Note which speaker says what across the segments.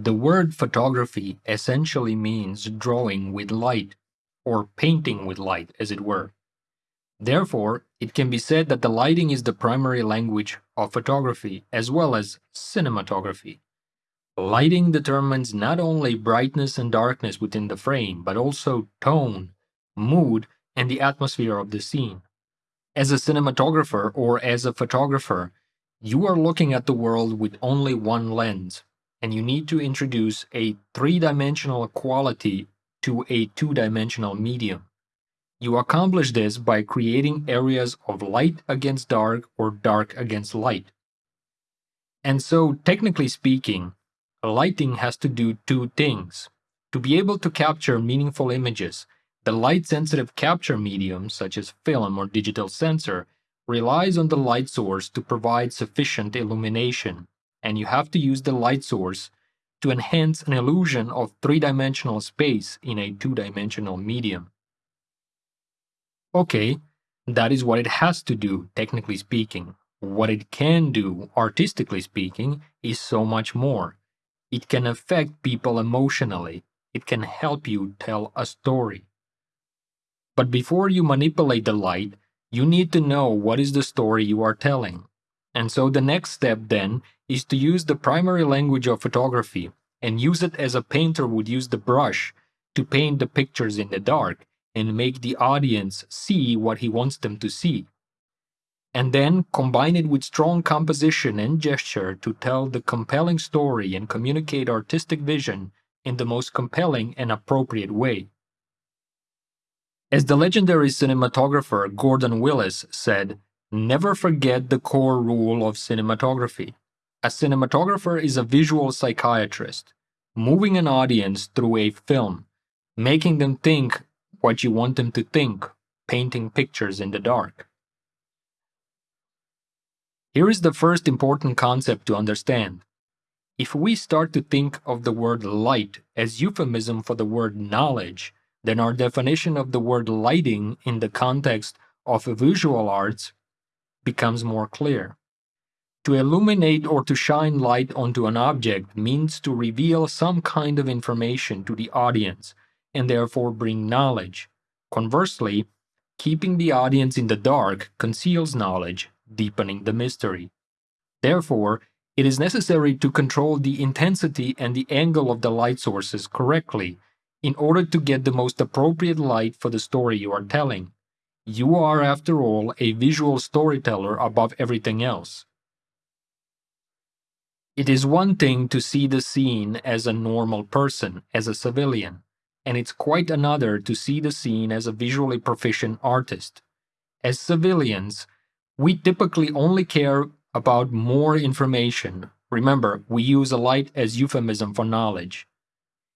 Speaker 1: The word photography essentially means drawing with light, or painting with light, as it were. Therefore, it can be said that the lighting is the primary language of photography as well as cinematography. Lighting determines not only brightness and darkness within the frame, but also tone, mood, and the atmosphere of the scene. As a cinematographer or as a photographer, you are looking at the world with only one lens, and you need to introduce a three dimensional quality to a two dimensional medium. You accomplish this by creating areas of light against dark or dark against light. And so, technically speaking, lighting has to do two things. To be able to capture meaningful images, the light sensitive capture medium, such as film or digital sensor, relies on the light source to provide sufficient illumination, and you have to use the light source to enhance an illusion of three dimensional space in a two dimensional medium. Okay, that is what it has to do, technically speaking. What it can do, artistically speaking, is so much more. It can affect people emotionally. It can help you tell a story. But before you manipulate the light, you need to know what is the story you are telling. And so the next step then is to use the primary language of photography and use it as a painter would use the brush to paint the pictures in the dark and make the audience see what he wants them to see. And then combine it with strong composition and gesture to tell the compelling story and communicate artistic vision in the most compelling and appropriate way. As the legendary cinematographer Gordon Willis said, never forget the core rule of cinematography. A cinematographer is a visual psychiatrist, moving an audience through a film, making them think what you want them to think, painting pictures in the dark. Here is the first important concept to understand. If we start to think of the word light as euphemism for the word knowledge, then our definition of the word lighting in the context of visual arts becomes more clear. To illuminate or to shine light onto an object means to reveal some kind of information to the audience and therefore bring knowledge. Conversely, keeping the audience in the dark conceals knowledge, deepening the mystery. Therefore, it is necessary to control the intensity and the angle of the light sources correctly in order to get the most appropriate light for the story you are telling. You are, after all, a visual storyteller above everything else. It is one thing to see the scene as a normal person, as a civilian and it's quite another to see the scene as a visually proficient artist. As civilians, we typically only care about more information. Remember, we use a light as euphemism for knowledge.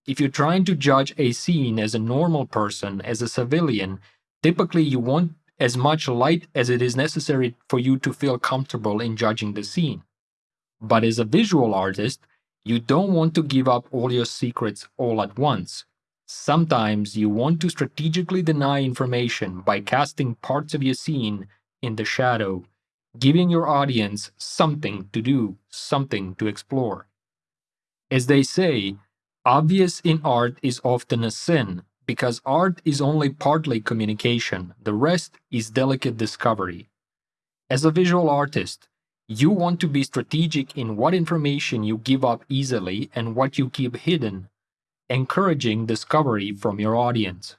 Speaker 1: If you're trying to judge a scene as a normal person, as a civilian, typically you want as much light as it is necessary for you to feel comfortable in judging the scene. But as a visual artist, you don't want to give up all your secrets all at once. Sometimes you want to strategically deny information by casting parts of your scene in the shadow, giving your audience something to do, something to explore. As they say, obvious in art is often a sin, because art is only partly communication, the rest is delicate discovery. As a visual artist, you want to be strategic in what information you give up easily and what you keep hidden encouraging discovery from your audience.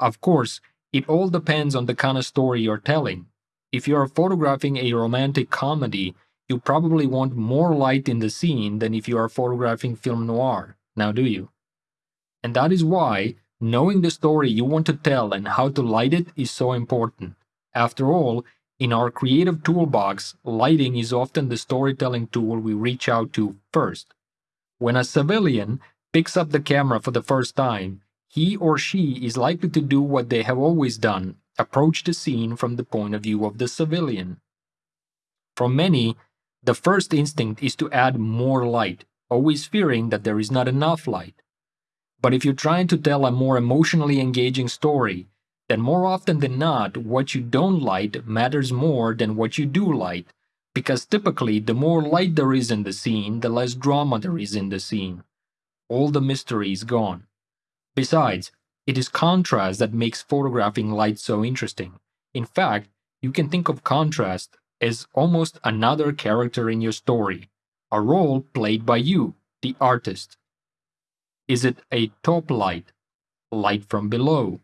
Speaker 1: Of course, it all depends on the kind of story you're telling. If you're photographing a romantic comedy, you probably want more light in the scene than if you are photographing film noir, now do you? And that is why knowing the story you want to tell and how to light it is so important. After all, in our creative toolbox, lighting is often the storytelling tool we reach out to first. When a civilian picks up the camera for the first time, he or she is likely to do what they have always done approach the scene from the point of view of the civilian. For many, the first instinct is to add more light, always fearing that there is not enough light. But if you're trying to tell a more emotionally engaging story, then more often than not, what you don't light matters more than what you do light, because typically the more light there is in the scene, the less drama there is in the scene. all the mystery is gone. Besides, it is contrast that makes photographing light so interesting. In fact, you can think of contrast as almost another character in your story, a role played by you, the artist. Is it a top light, light from below,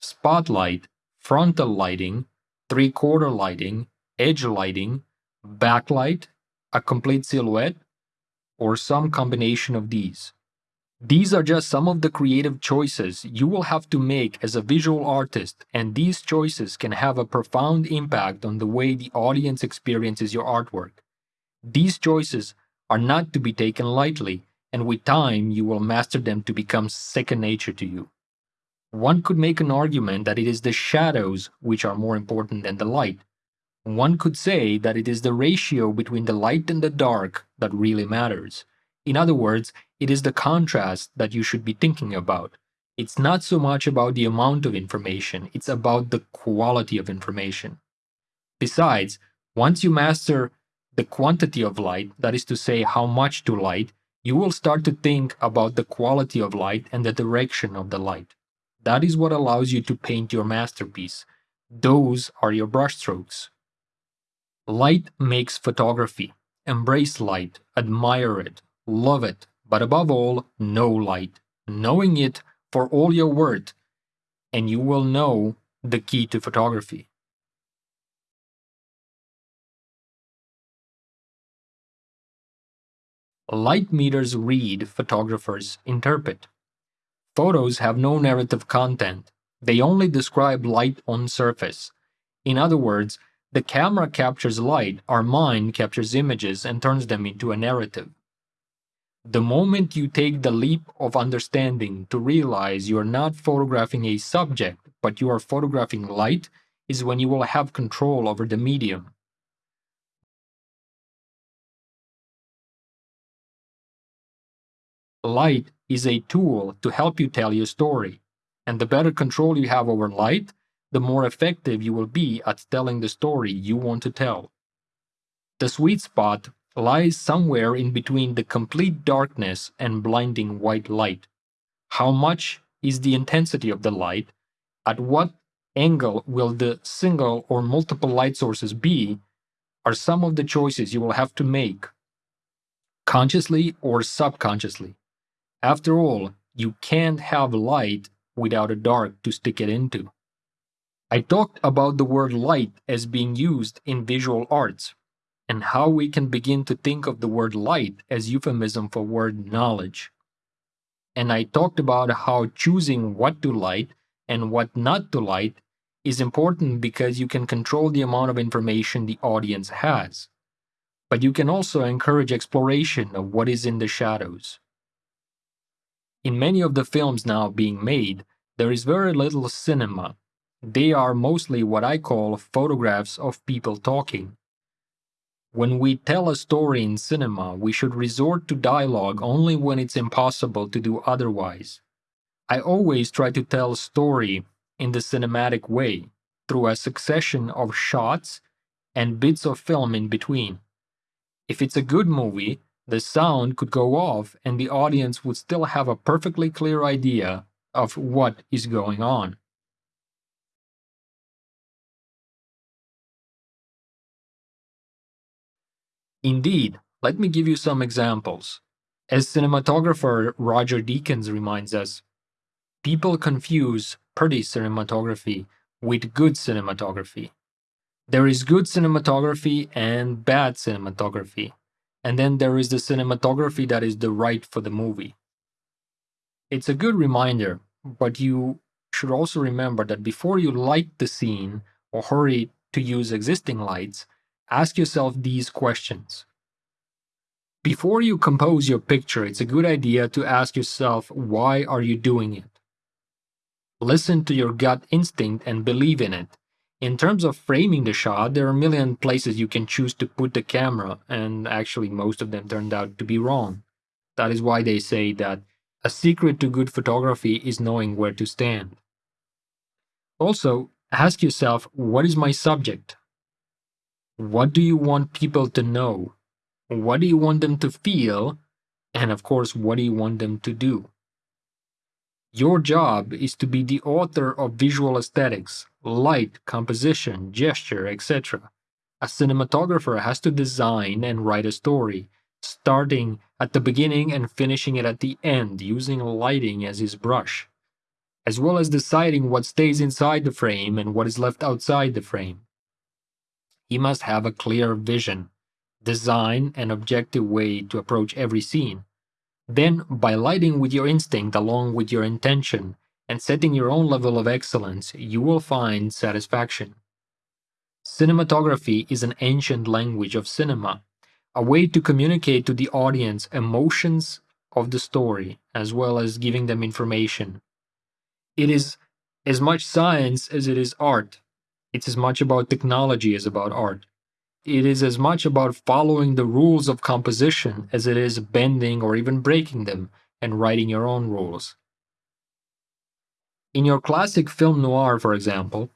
Speaker 1: spotlight, frontal lighting, three quarter lighting, edge lighting, backlight, a complete silhouette, or some combination of these? These are just some of the creative choices you will have to make as a visual artist, and these choices can have a profound impact on the way the audience experiences your artwork. These choices are not to be taken lightly, and with time you will master them to become second nature to you. One could make an argument that it is the shadows which are more important than the light. One could say that it is the ratio between the light and the dark that really matters. In other words, it is the contrast that you should be thinking about. It's not so much about the amount of information, it's about the quality of information. Besides, once you master the quantity of light, that is to say, how much to light, you will start to think about the quality of light and the direction of the light. That is what allows you to paint your masterpiece. Those are your brushstrokes. Light makes photography. Embrace light, admire it, love it, but above all, know light, knowing it for all your worth, and you will know the key to photography. Light meters read, photographers interpret. Photos have no narrative content, they only describe light on surface. In other words, the camera captures light, our mind captures images and turns them into a narrative. The moment you take the leap of understanding to realize you are not photographing a subject, but you are photographing light, is when you will have control over the medium. Light is a tool to help you tell your story, and the better control you have over light, the more effective you will be at telling the story you want to tell. The sweet spot lies somewhere in between the complete darkness and blinding white light. How much is the intensity of the light? At what angle will the single or multiple light sources be? Are some of the choices you will have to make, consciously or subconsciously. After all, you can't have light without a dark to stick it into. I talked about the word light as being used in visual arts, and how we can begin to think of the word light as euphemism for word knowledge. And I talked about how choosing what to light and what not to light is important because you can control the amount of information the audience has. But you can also encourage exploration of what is in the shadows. In many of the films now being made, there is very little cinema. They are mostly what I call photographs of people talking. When we tell a story in cinema, we should resort to dialogue only when it's impossible to do otherwise. I always try to tell a story in the cinematic way, through a succession of shots and bits of film in between. If it's a good movie, the sound could go off and the audience would still have a perfectly clear idea of what is going on. Indeed, let me give you some examples. As cinematographer Roger Deakins reminds us, people confuse pretty cinematography with good cinematography. There is good cinematography and bad cinematography, and then there is the cinematography that is the right for the movie. It's a good reminder, but you should also remember that before you light the scene or hurry to use existing lights, ask yourself these questions. Before you compose your picture, it's a good idea to ask yourself why are you doing it? Listen to your gut instinct and believe in it. In terms of framing the shot, there are a million places you can choose to put the camera, and actually most of them turned out to be wrong. That is why they say that a secret to good photography is knowing where to stand. Also, ask yourself what is my subject? What do you want people to know? What do you want them to feel? And of course, what do you want them to do? Your job is to be the author of visual aesthetics, light, composition, gesture, etc. A cinematographer has to design and write a story, starting at the beginning and finishing it at the end using lighting as his brush, as well as deciding what stays inside the frame and what is left outside the frame. He must have a clear vision, design, an objective way to approach every scene. Then, by lighting with your instinct along with your intention and setting your own level of excellence, you will find satisfaction. Cinematography is an ancient language of cinema a way to communicate to the audience emotions of the story as well as giving them information. It is as much science as it is art. It's as much about technology as about art. It is as much about following the rules of composition as it is bending or even breaking them and writing your own rules. In your classic film noir, for example,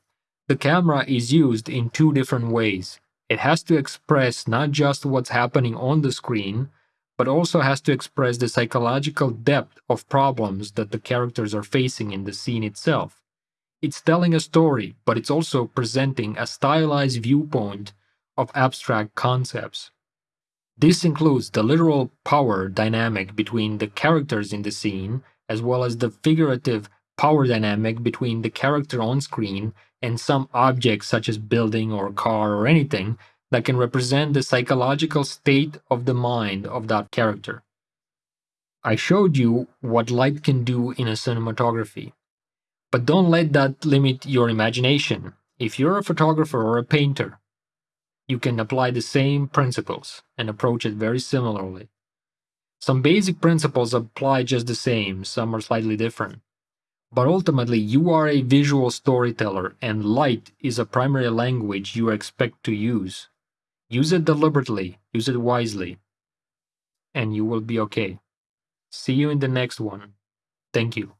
Speaker 1: the camera is used in two different ways it has to express not just what's happening on the screen, but also has to express the psychological depth of problems that the characters are facing in the scene itself. It's telling a story, but it's also presenting a stylized viewpoint of abstract concepts. This includes the literal power dynamic between the characters in the scene, as well as the figurative power dynamic between the character on screen and some object such as building or car or anything that can represent the psychological state of the mind of that character. I showed you what light can do in a cinematography. But don't let that limit your imagination. If you're a photographer or a painter, you can apply the same principles and approach it very similarly. Some basic principles apply just the same, some are slightly different. But ultimately, you are a visual storyteller, and light is a primary language you expect to use. Use it deliberately, use it wisely, and you will be okay. See you in the next one. Thank you.